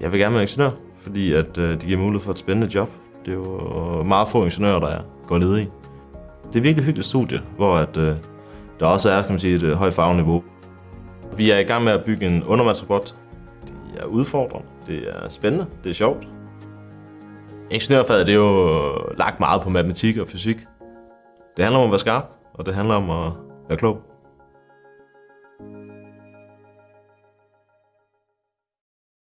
Jeg vil gerne være ingeniør, fordi at, øh, det giver mulighed for et spændende job. Det er jo øh, meget få ingeniører, der er, går ledige. Det er virkelig hyggeligt studie, hvor at, øh, der også er kan man sige, et øh, højt fagniveau. Vi er i gang med at bygge en undervandsrobot. Det er udfordrende, det er spændende, det er sjovt. Ingeniørfaget det er jo øh, lagt meget på matematik og fysik. Det handler om at være skarp, og det handler om at være klog.